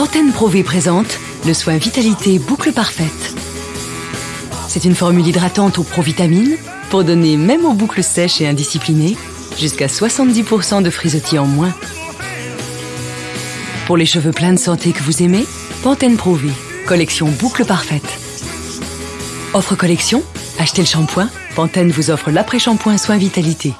Pantene Pro V présente le soin Vitalité Boucle Parfaite. C'est une formule hydratante aux provitamines pour donner, même aux boucles sèches et indisciplinées, jusqu'à 70% de frisottis en moins. Pour les cheveux pleins de santé que vous aimez, Pantene Pro V, collection Boucle Parfaite. Offre collection Achetez le shampoing, Pantene vous offre l'après-shampoing soin Vitalité.